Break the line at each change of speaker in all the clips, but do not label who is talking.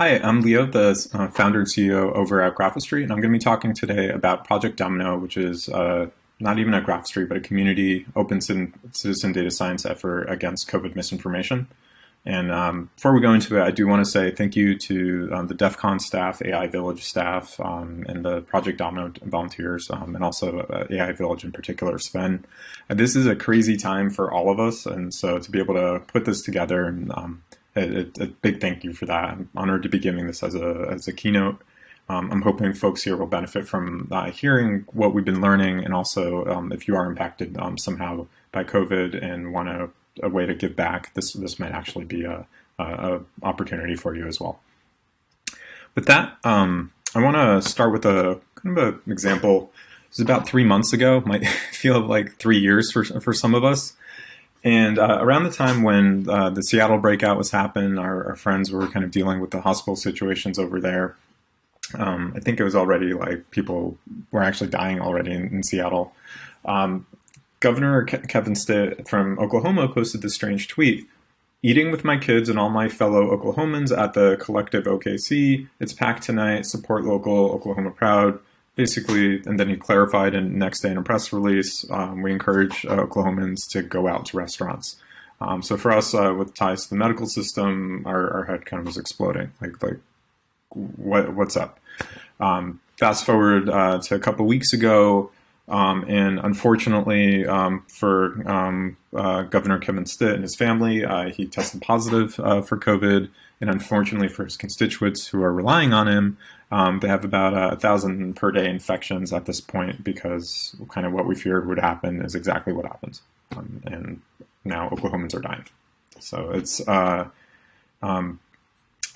Hi, I'm Leo, the uh, founder and CEO over at Graphistry, and I'm going to be talking today about Project Domino, which is uh, not even at Graphistry, but a community open citizen data science effort against COVID misinformation. And um, before we go into it, I do want to say thank you to um, the DEF CON staff, AI Village staff, um, and the Project Domino volunteers, um, and also uh, AI Village in particular, Sven. And this is a crazy time for all of us, and so to be able to put this together and um, a, a, big thank you for that. I'm honored to be giving this as a, as a keynote. Um, I'm hoping folks here will benefit from uh, hearing what we've been learning and also um, if you are impacted um, somehow by COVID and want a, a, way to give back, this, this might actually be a, a opportunity for you as well. With that, um, I want to start with a kind of an example. It was about three months ago, might feel like three years for, for some of us. And uh, around the time when uh, the Seattle breakout was happening, our, our, friends were kind of dealing with the hospital situations over there. Um, I think it was already like people were actually dying already in, in Seattle. Um, Governor Ke Kevin Stitt from Oklahoma posted this strange tweet. Eating with my kids and all my fellow Oklahomans at the collective OKC. It's packed tonight. Support local, Oklahoma proud basically, and then he clarified in next day in a press release, um, we encourage uh, Oklahomans to go out to restaurants. Um, so for us, uh, with ties to the medical system, our, our, head kind of was exploding. Like, like, what, what's up? Um, fast forward uh, to a couple weeks ago, um, and unfortunately um, for um, uh, Governor Kevin Stitt and his family, uh, he tested positive uh, for COVID. And unfortunately for his constituents who are relying on him, um, they have about a thousand per day infections at this point because kind of what we feared would happen is exactly what happens. Um, and now Oklahomans are dying. So it's, uh, um,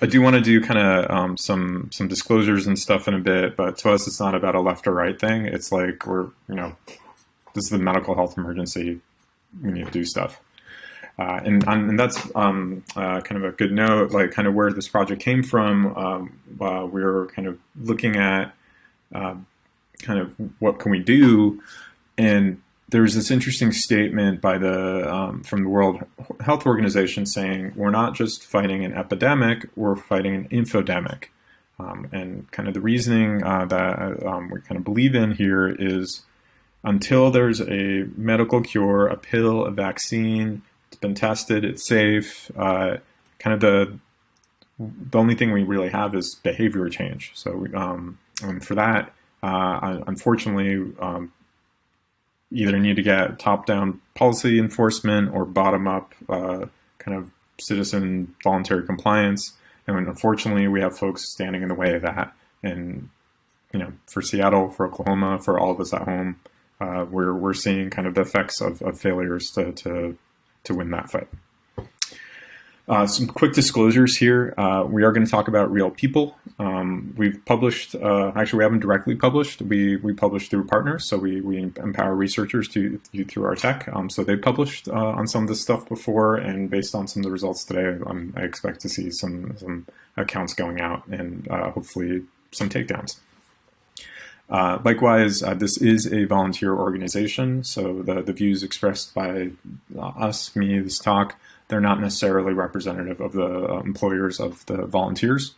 I do want to do kind of um, some some disclosures and stuff in a bit, but to us, it's not about a left or right thing. It's like we're, you know, this is the medical health emergency. We need to do stuff. Uh, and, and that's um, uh, kind of a good note, like kind of where this project came from. Um, uh, we were kind of looking at um, kind of what can we do, and there's this interesting statement by the um, from the World Health Organization saying we're not just fighting an epidemic, we're fighting an infodemic. Um, and kind of the reasoning uh, that um, we kind of believe in here is until there's a medical cure, a pill, a vaccine, been tested. It's safe. Uh, kind of the the only thing we really have is behavior change. So um, and for that, uh, unfortunately, um, either need to get top-down policy enforcement or bottom-up uh, kind of citizen voluntary compliance. And unfortunately, we have folks standing in the way of that. And you know, for Seattle, for Oklahoma, for all of us at home, uh, we're we're seeing kind of the effects of, of failures to, to to win that fight. Uh, some quick disclosures here. Uh, we are going to talk about real people. Um, we've published, uh, actually we haven't directly published, we, we publish through partners, so we, we empower researchers to, through our tech. Um, so they published uh, on some of this stuff before, and based on some of the results today, I'm, i expect to see some, some accounts going out and uh, hopefully some takedowns. Uh, likewise, uh, this is a volunteer organization, so the, the views expressed by uh, us, me, this talk, they're not necessarily representative of the uh, employers of the volunteers.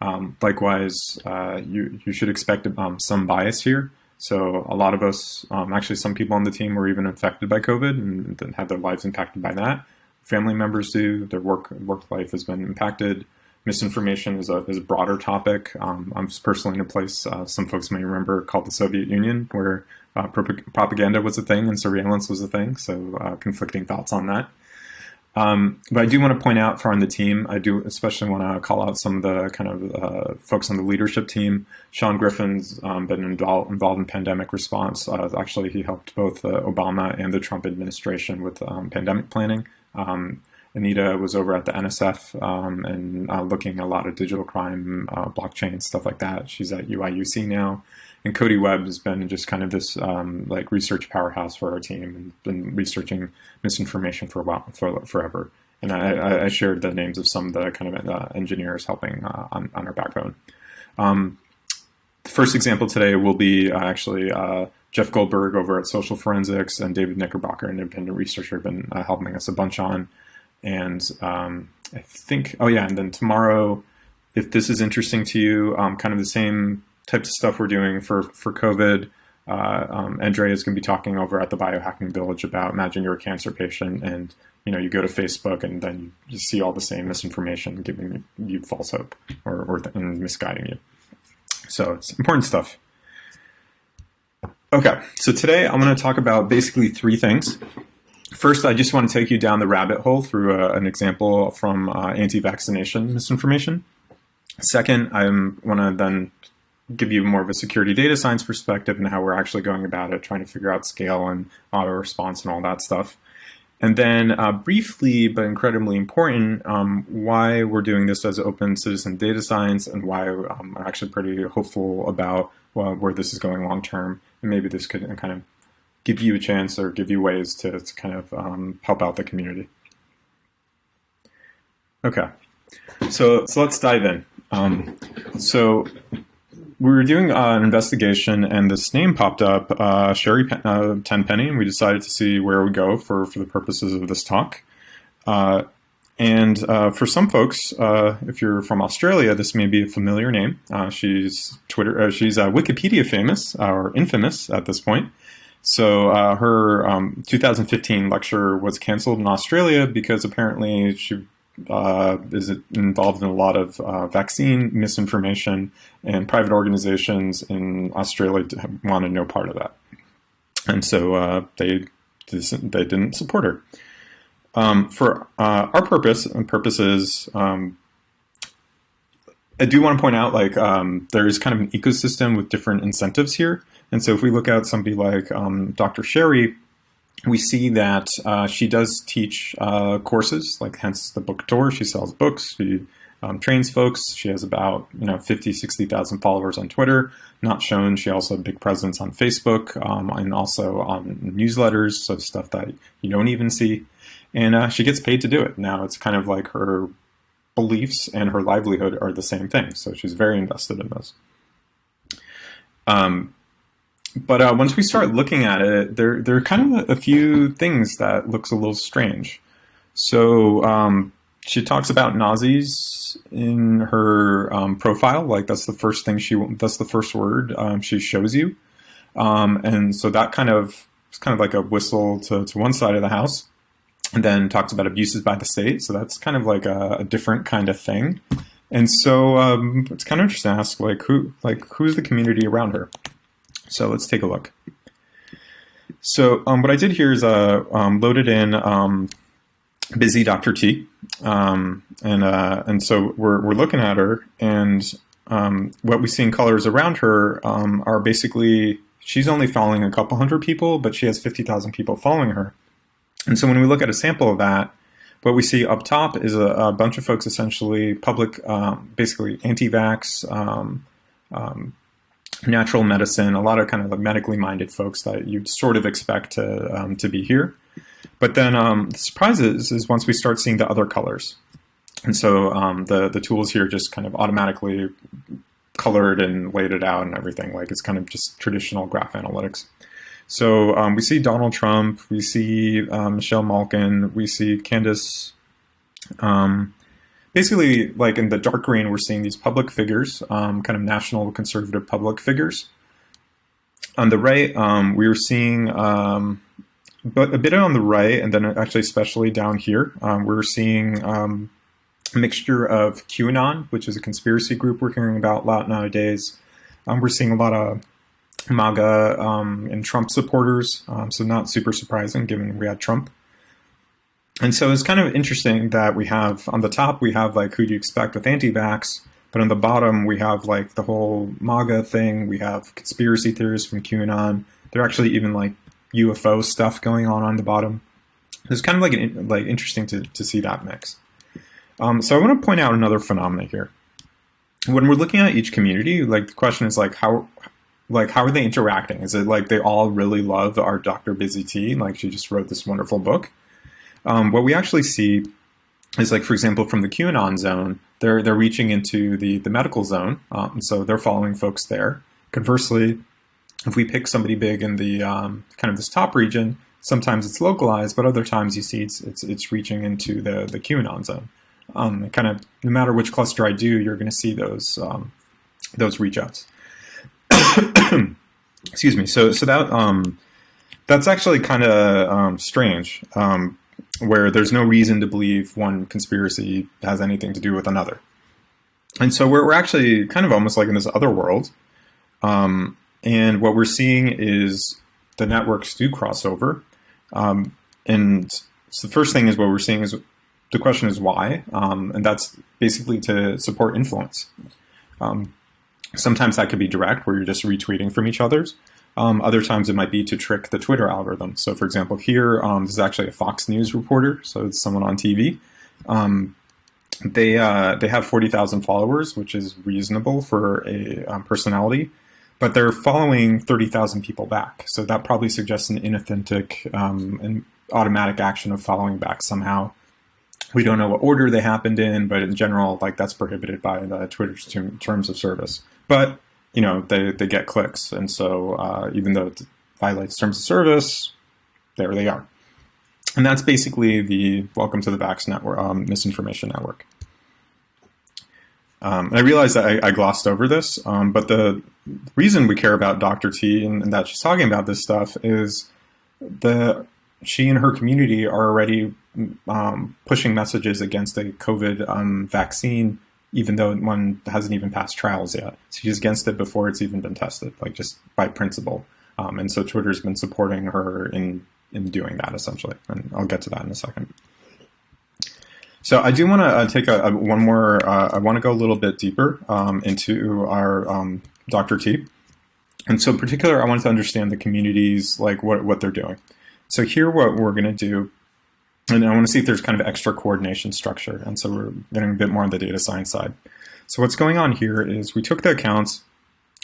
Um, likewise, uh, you, you should expect um, some bias here. So a lot of us, um, actually some people on the team were even infected by COVID and had their lives impacted by that. Family members do, their work, work life has been impacted misinformation is a, is a broader topic. Um, I'm personally in a place uh, some folks may remember called the Soviet Union, where uh, propaganda was a thing and surveillance was a thing. So uh, conflicting thoughts on that. Um, but I do want to point out for on the team, I do especially want to call out some of the kind of uh, folks on the leadership team. Sean Griffin's um, been involved, involved in pandemic response. Uh, actually, he helped both the Obama and the Trump administration with um, pandemic planning. Um, Anita was over at the NSF um, and uh, looking a lot of digital crime, uh, blockchain, stuff like that. She's at UIUC now. And Cody Webb has been just kind of this um, like research powerhouse for our team and been researching misinformation for a while, for forever. And I, I shared the names of some of the kind of uh, engineers helping uh, on, on our backbone. Um, the first example today will be uh, actually uh, Jeff Goldberg over at Social Forensics and David Knickerbocker, an independent researcher, have been helping us a bunch on. And um, I think, oh yeah, and then tomorrow if this is interesting to you, um, kind of the same types of stuff we're doing for, for COVID, uh, um, Andrea is going to be talking over at the Biohacking Village about imagine you're a cancer patient and you know you go to Facebook and then you see all the same misinformation giving you false hope or, or and misguiding you. So it's important stuff. Okay, so today I'm going to talk about basically three things. First, I just want to take you down the rabbit hole through a, uh, an example from uh, anti-vaccination misinformation. Second, I want to then give you more of a security data science perspective and how we're actually going about it, trying to figure out scale and auto response and all that stuff. And then uh, briefly, but incredibly important, um, why we're doing this as open citizen data science and why um, I'm actually pretty hopeful about well, where this is going long term. And maybe this could kind of give you a chance or give you ways to, to kind of um, help out the community. Okay, so, so let's dive in. Um, so we were doing uh, an investigation and this name popped up, uh, Sherri Pen uh, Tenpenny, and we decided to see where we go for, for the purposes of this talk. Uh, and uh, for some folks, uh, if you're from Australia, this may be a familiar name. she's Twitter, she's Wikipedia famous or infamous at this point. So her um, 2015 lecture was canceled in Australia because apparently she uh, is involved in a lot of uh, vaccine misinformation, and private organizations in Australia wanted no part of that, and so uh, they they didn't support her. Um, for uh, our purpose and purposes, um, I do want to point out like um, there is kind of an ecosystem with different incentives here, and so if we look at somebody like um, Dr. Sherri we see that uh, she does teach uh, courses, like hence the book tour. She sells books. She um, trains folks. She has about you know 50, 60,000 followers on Twitter. Not shown. She also has a big presence on Facebook um, and also on newsletters, so stuff that you don't even see. And uh, she gets paid to do it. Now it's kind of like her beliefs and her livelihood are the same thing. So she's very invested in those. Um, but uh, once we start looking at it, there there are kind of a, few things that looks a little strange. So um, she talks about Nazis in her um, profile, like that's the first thing she that's the first word um, she shows you, um, and so that kind of it's kind of like a whistle to, to one side of the house, and then talks about abuses by the state. So that's kind of like a, a different kind of thing, and so um, it's kind of interesting to ask like who like who's the community around her. So let's take a look. So um, what I did here is uh, um, loaded in um, busy Dr. T. Um, and, uh, and so we're, we're looking at her and um, what we see in colors around her um, are basically, she's only following a couple hundred people, but she has 50,000 people following her. And so when we look at a sample of that, what we see up top is a, a bunch of folks essentially public, basically anti-vax, natural medicine, a lot of kind of like medically minded folks that you'd sort of expect to, um, to be here. But then um, the surprise is, is once we start seeing the other colors. And so um, the, the tools here just kind of automatically colored and laid it out and everything. Like it's kind of just traditional graph analytics. So um, we see Donald Trump, we see um, Michelle Malkin, we see Candace, um, basically, like in the dark green, we're seeing these public figures, um, kind of national conservative public figures. On the right, um, we were seeing, um, but a bit on the right, and then actually especially down here, um, we're seeing um, a mixture of QAnon, which is a conspiracy group we're hearing about a lot nowadays. We're seeing a lot of MAGA and Trump supporters, so not super surprising given we had Trump. And so it's kind of interesting that we have on the top, we have like who do you expect with anti-vax, but on the bottom, we have like the whole MAGA thing. We have conspiracy theories from QAnon. There are actually even like UFO stuff going on on the bottom. It's kind of like an, like interesting to, to see that mix. Um, so I want to point out another phenomena here. When we're looking at each community, like the question is like how like how are they interacting? Is it like they all really love our Dr. Busy T? Like she just wrote this wonderful book um, what we actually see is like, for example, from the QAnon zone, they're, they're reaching into the, the medical zone. Um, so they're following folks there. Conversely, if we pick somebody big in the um, kind of this top region, sometimes it's localized, but other times you see it's, it's, it's reaching into the, the QAnon zone. Um, kind of no matter which cluster I do, you're going to see those um, those reach outs. Excuse me. So so that um, that's actually kind of um, strange, where there's no reason to believe one conspiracy has anything to do with another. And so we're, we're actually kind of almost like in this other world. Um, and what we're seeing is the networks do cross over. Um, and so the first thing is what we're seeing is the question is why, um, and that's basically to support influence. Um, sometimes that could be direct, where you're just retweeting from each other's. Um, other times it might be to trick the Twitter algorithm. So for example, here, um, this is actually a Fox News reporter, so it's someone on TV. Um, they uh, they have 40,000 followers, which is reasonable for a um, personality, but they're following 30,000 people back. So that probably suggests an inauthentic um, and automatic action of following back somehow. We don't know what order they happened in, but in general, like that's prohibited by the Twitter's terms of service. But you know, they they get clicks, and so uh, even though it violates terms of service, there they are. And that's basically the Welcome to the Vax network, um, misinformation network. Um, I realize that I, I glossed over this, um, but the reason we care about Dr. T and, and, that she's talking about this stuff is the she and her community are already um, pushing messages against a COVID um, vaccine, even though one hasn't even passed trials yet. She's against it before it's even been tested, like just by principle. Um, and so Twitter's been supporting her in in doing that essentially, and I'll get to that in a second. So I do want to uh, take a, a, one more. Uh, I want to go a little bit deeper um, into our um, Dr. T, and so in particular, I wanted to understand the communities, like what what they're doing. So here, what we're going to do, and I want to see if there's kind of extra coordination structure, and so we're getting a bit more on the data science side. So what's going on here is we took the accounts.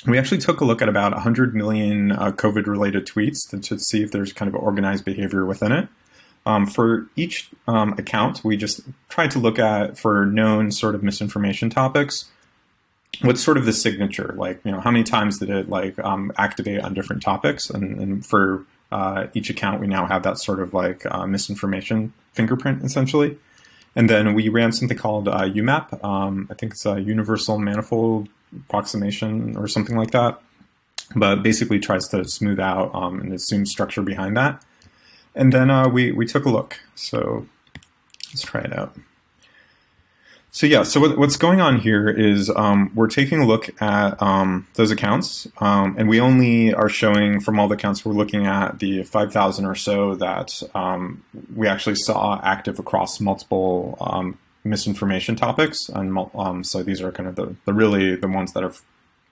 We actually took a look at about 100 million uh, COVID-related tweets to, to see if there's kind of organized behavior within it. Um, for each um, account, we just tried to look at for known sort of misinformation topics. What's sort of the signature? Like, you know, how many times did it like um, activate on different topics? And, and for uh, each account, we now have that sort of like uh, misinformation fingerprint essentially. And then we ran something called uh, UMAP. Um, I think it's a universal manifold approximation or something like that. But basically tries to smooth out um, and assume structure behind that. And then uh, we, we took a look. So let's try it out. So yeah, so what, what's going on here is um, we're taking a look at um, those accounts, um, and we only are showing from all the accounts we're looking at the 5,000 or so that um, we actually saw active across multiple um, misinformation topics, and um, so these are kind of the, the really the ones that are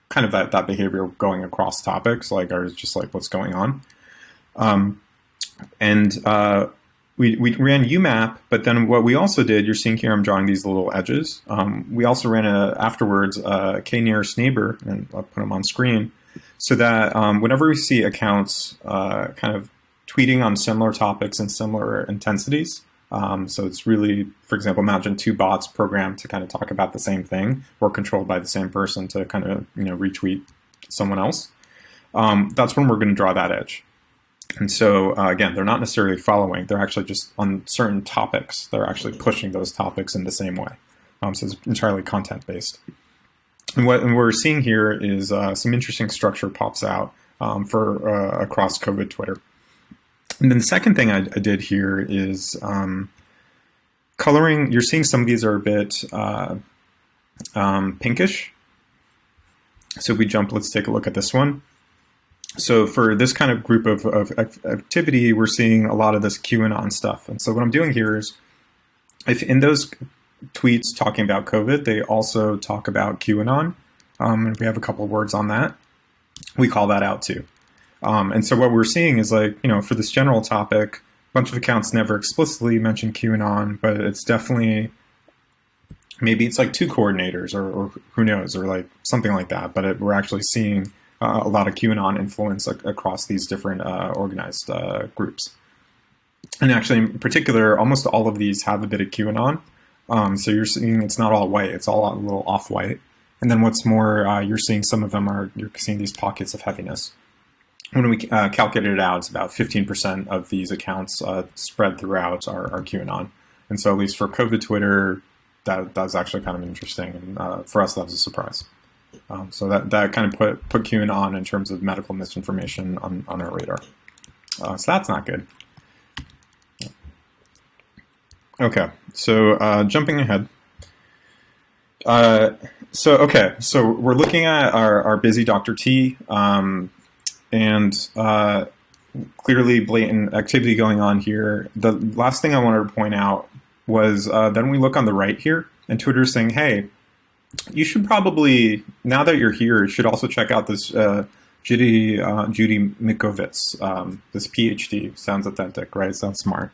kind of that, that behavior going across topics, like are just like what's going on. And uh, we, we ran UMAP, but then what we also did, you're seeing here, I'm drawing these little edges. Um, we also ran a, afterwards a k-nearest neighbor, and I'll put them on screen, so that um, whenever we see accounts uh, kind of tweeting on similar topics and similar intensities, um, so it's really, for example, imagine two bots programmed to kind of talk about the same thing or controlled by the same person to kind of you know retweet someone else. Um, that's when we're going to draw that edge. And so uh, again, they're not necessarily following, they're actually just on certain topics, they're actually pushing those topics in the same way. Um, so it's entirely content-based. And what, we're seeing here is uh, some interesting structure pops out um, for uh, across COVID Twitter. And then the second thing I, I did here is um, coloring. You're seeing some of these are a bit uh, um, pinkish. So if we jump, let's take a look at this one. So for this kind of group of, of activity, we're seeing a lot of this QAnon stuff. And so what I'm doing here is, if in those tweets talking about COVID, they also talk about QAnon, um, and we have a couple words on that, we call that out too. Um, and so what we're seeing is like, you know, for this general topic, a bunch of accounts never explicitly mention QAnon, but it's definitely, maybe it's like two coordinators or, or who knows, or like something like that. But it, we're actually seeing uh, a lot of QAnon influence ac across these different uh, organized uh, groups. And actually, in particular, almost all of these have a bit of QAnon. Um, so you're seeing it's not all white; it's all a little off-white. And then what's more, uh, you're seeing some of them are you're seeing these pockets of heaviness. When we uh, calculated it out, it's about 15% of these accounts uh, spread throughout are, are QAnon. And so at least for COVID Twitter, that that was actually kind of interesting, and uh, for us that was a surprise. Um, so that that kind of put put QAnon on in terms of medical misinformation on on our radar. Uh, so that's not good. Okay, so uh, jumping ahead. Uh, so okay, so we're looking at our, our busy Dr. T, um, and uh, clearly blatant activity going on here. The last thing I wanted to point out was uh, then we look on the right here, and Twitter's saying, hey, you should probably, now that you're here, you should also check out this uh, Judy, uh, Judy Mikovits, um, this PhD. Sounds authentic, right? Sounds smart.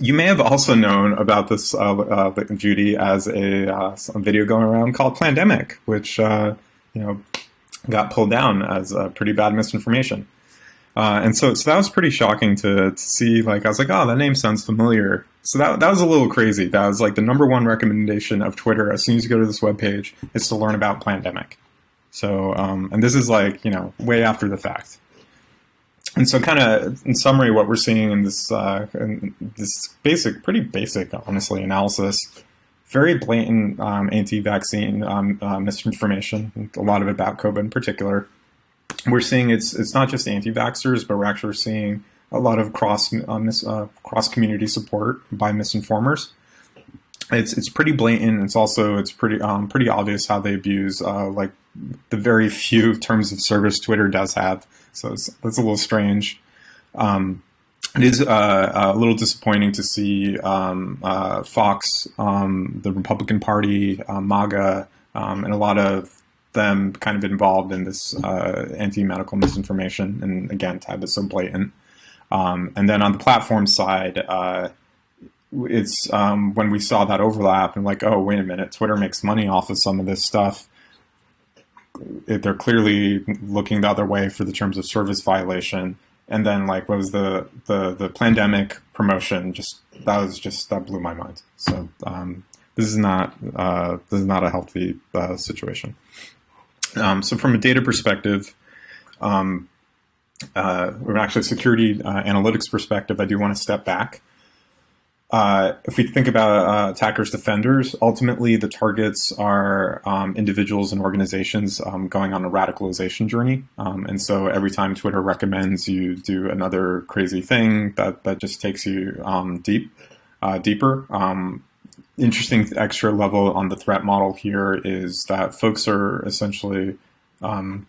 You may have also known about this uh, uh, Judy as a, uh, video going around called Plandemic, which uh, you know got pulled down as a pretty bad misinformation. And so, so that was pretty shocking to, to see. Like, I was like, oh, that name sounds familiar. So that, that was a little crazy. That was like the number one recommendation of Twitter as soon as you go to this webpage is to learn about Plandemic. So, um, and this is like, you know, way after the fact. And so kind of in summary, what we're seeing in this, uh, in this basic, pretty basic, honestly, analysis, very blatant um, anti-vaccine um, uh, misinformation, a lot of it about COVID in particular. We're seeing it's it's not just anti-vaxxers, but we're actually seeing a lot of cross uh, mis, uh, cross community support by misinformers. It's it's pretty blatant. It's also it's pretty um, pretty obvious how they abuse uh, like the very few terms of service Twitter does have. So it's, that's a little strange. Um, it is uh, a little disappointing to see um, uh, Fox, um, the Republican Party, uh, MAGA, um, and a lot of them kind of involved in this uh, anti-medical misinformation. And again, Tab is so blatant. Um, and then on the platform side, uh, it's um, when we saw that overlap and like, oh, wait a minute, Twitter makes money off of some of this stuff. It, they're clearly looking the other way for the terms of service violation. And then like, what was the, the, the Plandemic promotion? Just, that was just, that blew my mind. So um, this is not, uh, this is not a healthy uh, situation. Um, so from a data perspective, um, uh, or actually security uh, analytics perspective, I do want to step back. Uh, if we think about uh, attackers defenders, ultimately the targets are um, individuals and organizations um, going on a radicalization journey. Um, and so every time Twitter recommends you do another crazy thing, that, that just takes you um, deep, uh, deeper. Um, interesting extra level on the threat model here is that folks are essentially um,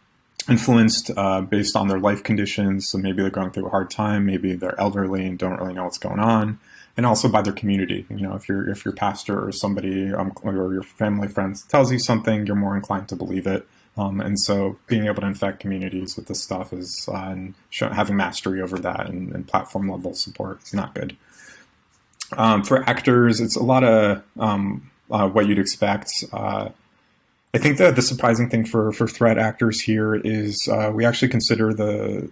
influenced uh, based on their life conditions. So maybe they're going through a hard time, maybe they're elderly and don't really know what's going on, and also by their community. You know, if your if your pastor or somebody um, or your family friends tells you something, you're more inclined to believe it. Um, and so being able to infect communities with this stuff is uh, and having mastery over that and, and, platform level support is not good. Um, for actors, it's a lot of um, uh, what you'd expect. I think that the surprising thing for, for threat actors here is uh, we actually consider the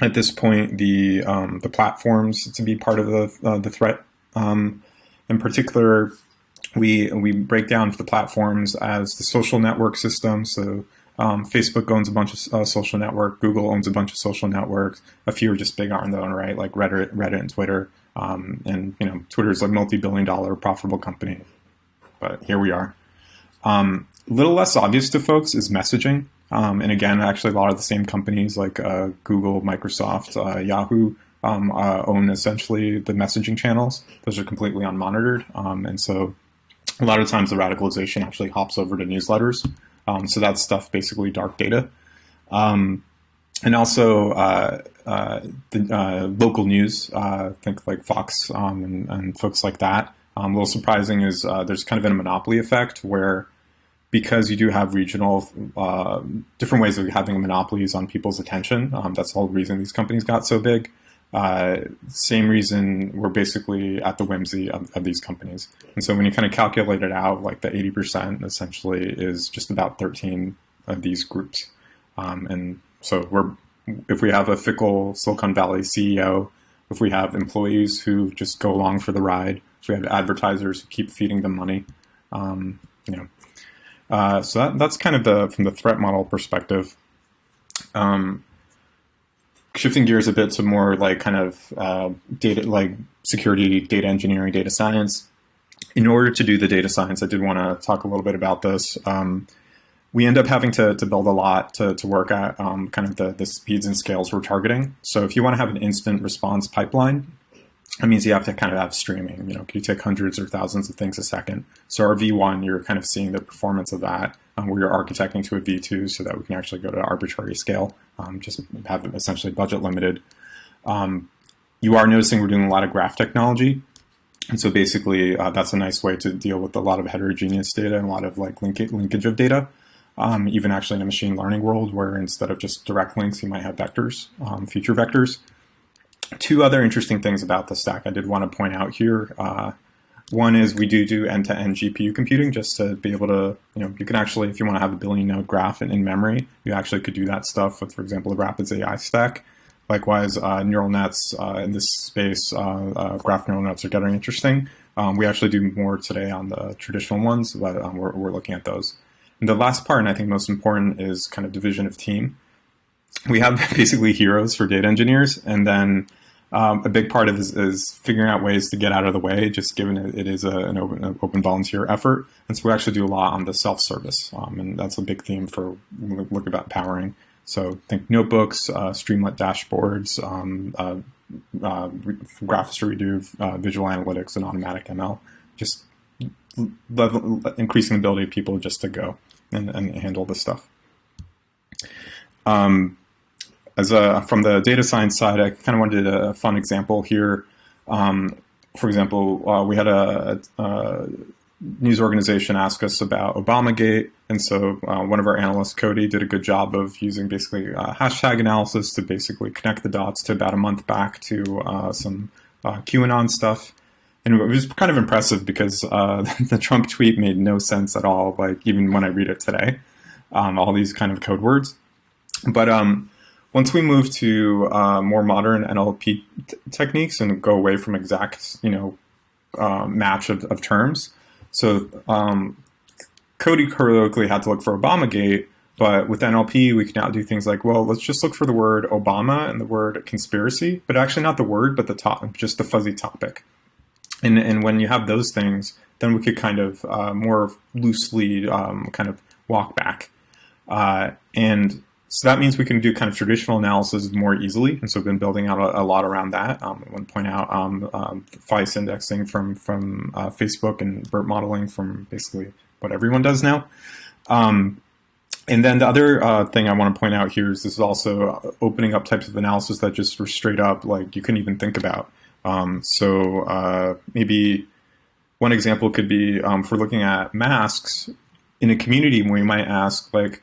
at this point the um, the platforms to be part of the uh, the threat. Um, in particular, we we break down the platforms as the social network system. So um, Facebook owns a bunch of uh, social network. Google owns a bunch of social networks. A few are just big on their own right, like Reddit, Reddit and Twitter. Um, and you know, Twitter is a multi-billion-dollar profitable company, but here we are. Um, little less obvious to folks is messaging. Um, and again, actually, a lot of the same companies like uh, Google, Microsoft, uh, Yahoo um, uh, own essentially the messaging channels. Those are completely unmonitored. Um, and so a lot of times the radicalization actually hops over to newsletters. Um, so that's stuff basically dark data. Um, and also uh, uh, the uh, local news, think like Fox um, and, and, folks like that. a little surprising is there's kind of a monopoly effect where because you do have regional, uh, different ways of having monopolies on people's attention. Um, that's the whole reason these companies got so big. Uh, same reason we're basically at the whimsy of, of, these companies. And so when you kind of calculate it out, like the 80% essentially is just about 13 of these groups. Um, and so we're, if we have a fickle Silicon Valley CEO, if we have employees who just go along for the ride, if we have advertisers who keep feeding them money, um, you know, uh, so that, that's kind of the from the threat model perspective. Um, shifting gears a bit to more like kind of uh, data, like security, data engineering, data science. in order to do the data science, I did want to talk a little bit about this. Um, we end up having to, to build a lot to, to work at um, kind of the, the speeds and scales we're targeting. So if you want to have an instant response pipeline, that means you have to kind of have streaming. You know, you take hundreds or thousands of things a second. So our V1, you're kind of seeing the performance of that. Um, we're architecting to a V2 so that we can actually go to arbitrary scale, um, just have it essentially budget limited. Um, you are noticing we're doing a lot of graph technology. And so basically, uh, that's a nice way to deal with a lot of heterogeneous data and a lot of like link linkage of data. Um, even actually in a machine learning world where instead of just direct links, you might have vectors, um, feature vectors. Two other interesting things about the stack I did want to point out here. Uh, one is we do do end-to-end -end GPU computing just to be able to, you know, you can actually, if you want to have a billion node graph in, in memory, you actually could do that stuff with, for example, the Rapids AI stack. Likewise, uh, neural nets uh, in this space, uh, uh, graph neural nets are getting interesting. Um, we actually do more today on the traditional ones, but um, we're, we're looking at those. And the last part, and I think most important, is kind of division of team. We have basically heroes for data engineers, and then um, a big part of this is figuring out ways to get out of the way, just given it, it is a, an, open, open, volunteer effort. And so we actually do a lot on the self-service, um, and that's a big theme for look about powering. So think notebooks, uh, Streamlit dashboards, um, uh, uh, Graphistry we do uh, visual analytics and automatic ML, just level, increasing the ability of people just to go and, and handle this stuff. Um, as a, from the data science side, I kind of wanted a fun example here. Um, for example, uh, we had a, a, news organization ask us about Obamagate, and so uh, one of our analysts, Cody, did a good job of using basically hashtag analysis to basically connect the dots to about a month back to uh, some uh, QAnon stuff. And it was kind of impressive because uh, the Trump tweet made no sense at all, like even when I read it today, um, all these kind of code words. But um, once we move to uh, more modern NLP techniques and go away from exact, you know, uh, match of, of, terms, so um, Cody heroically had to look for Obamagate, but with NLP, we can now do things like, well, let's just look for the word Obama and the word conspiracy, but actually not the word, but the top, just the fuzzy topic. And, and when you have those things, then we could kind of uh, more loosely um, kind of walk back. Uh, and so that means we can do kind of traditional analysis more easily. And so we've been building out a, a lot around that. Um, I want to point out um, um, FAISS indexing from, from uh, Facebook and BERT modeling from basically what everyone does now. Um, and then the other uh, thing I want to point out here is this is also opening up types of analysis that just were straight up like you couldn't even think about. Um, so uh, maybe one example could be um, for looking at masks in a community, we might ask like,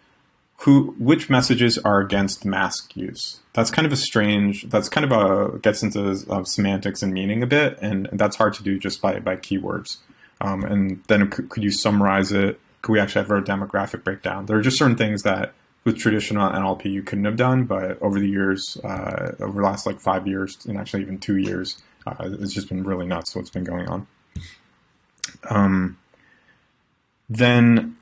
who which messages are against mask use. That's kind of a strange that's kind of a gets into uh, semantics and meaning a bit and, that's hard to do just by by keywords. Um, and then could, could, you summarize it? Could we actually have a demographic breakdown? There are just certain things that with traditional NLP you couldn't have done but over the years uh, over the last like five years and actually even two years uh, it's just been really nuts what's been going on. Um, then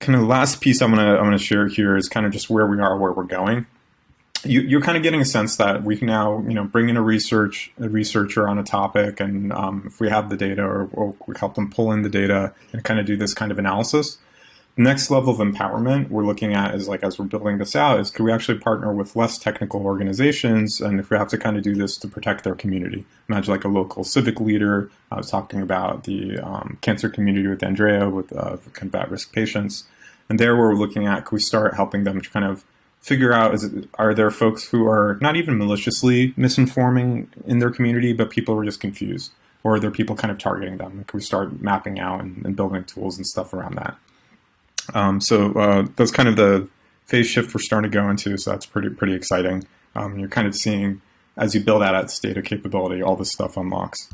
kind of last piece I'm gonna I'm gonna share here is kind of just where we are, where we're going. You, are kind of getting a sense that we can now, you know, bring in a research a researcher on a topic, and um, if we have the data, or, or, we help them pull in the data and kind of do this kind of analysis. Next level of empowerment we're looking at is like as we're building this out is could we actually partner with less technical organizations, and if we have to kind of do this to protect their community. Imagine like a local civic leader. I was talking about the um, cancer community with Andrea with uh, combat risk patients and there we're looking at, could we start helping them to kind of figure out, is it, are there folks who are not even maliciously misinforming in their community, but people are just confused? Or are there people kind of targeting them? Can we start mapping out and, and building tools and stuff around that? Um, so uh, that's kind of the phase shift we're starting to go into, so that's pretty pretty exciting. Um, you're kind of seeing, as you build out its data capability, all this stuff unlocks.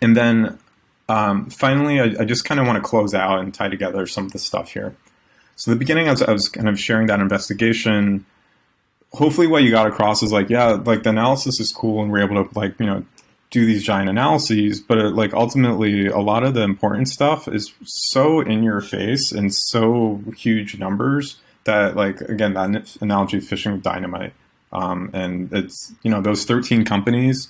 And then um, finally, I, I just kind of want to close out and tie together some of the stuff here. So the beginning, I was, I was kind of sharing that investigation. Hopefully what you got across is like, yeah, like the analysis is cool and we're able to like, you know, do these giant analyses, but it, like ultimately a lot of the important stuff is so in your face and so huge numbers that like, again, that analogy of fishing with dynamite. Um, and it's, you know, those 13 companies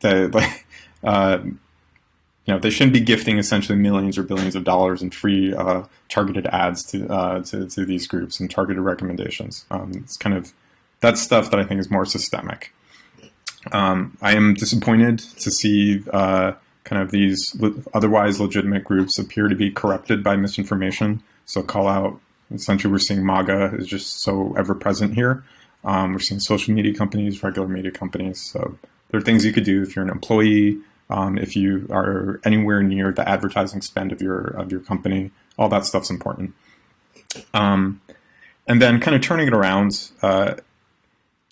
that like, uh, you know, they shouldn't be gifting essentially millions or billions of dollars in free uh, targeted ads to, uh, to, to these groups and targeted recommendations. Um, it's kind of that's stuff that I think is more systemic. Um, I am disappointed to see uh, kind of these otherwise legitimate groups appear to be corrupted by misinformation. So call out essentially we're seeing MAGA is just so ever present here. Um, we're seeing social media companies, regular media companies. So there are things you could do if you're an employee, um, if you are anywhere near the advertising spend of your of your company. All that stuff's important. Um, and then kind of turning it around, uh,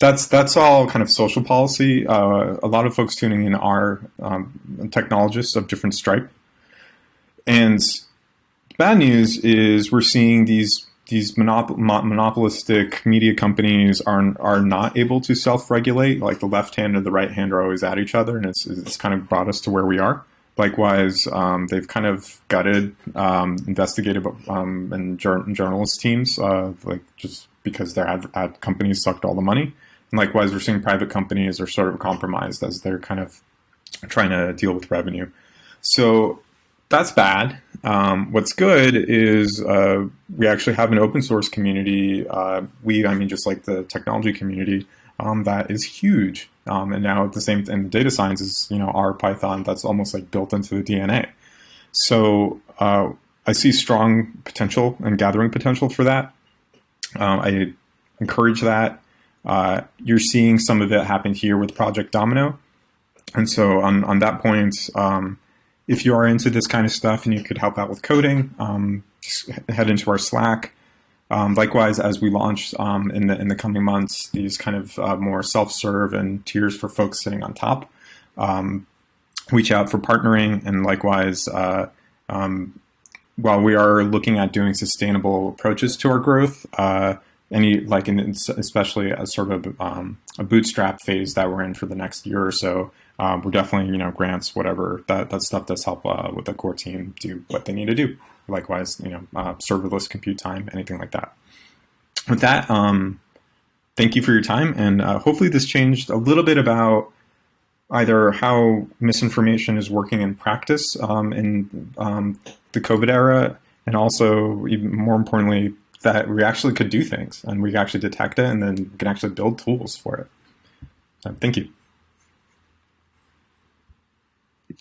that's that's all kind of social policy. Uh, a lot of folks tuning in are um, technologists of different stripe. And bad news is we're seeing these these monop monopolistic media companies are are not able to self-regulate. Like the left hand and the right hand are always at each other, and it's it's kind of brought us to where we are. Likewise, um, they've kind of gutted um, investigative um, and journalist teams, uh, like just because their ad, ad companies sucked all the money. And likewise, we're seeing private companies are sort of compromised as they're kind of trying to deal with revenue. So that's bad. Um, what's good is uh, we actually have an open source community. Uh, we, I mean, just like the technology community, um, that is huge. Um, and now the same, and data science is, you know, R Python that's almost like built into the DNA. So uh, I see strong potential and gathering potential for that. Um, I encourage that. Uh, you're seeing some of it happen here with Project Domino. And so on, on that point, um, if you are into this kind of stuff and you could help out with coding, um, head into our Slack. Um, likewise, as we launch um, in the in the coming months, these kind of uh, more self-serve and tiers for folks sitting on top, um, reach out for partnering, and likewise, uh, um, while we are looking at doing sustainable approaches to our growth, uh, any like in especially a sort of um, a bootstrap phase that we're in for the next year or so, um, we're definitely you know grants whatever that that stuff does help uh, with the core team do what they need to do. Likewise, you know uh, serverless compute time, anything like that. With that, um, thank you for your time, and uh, hopefully this changed a little bit about either how misinformation is working in practice um, in um, the COVID era, and also even more importantly that we actually could do things and we actually detect it and then we can actually build tools for it. So thank you.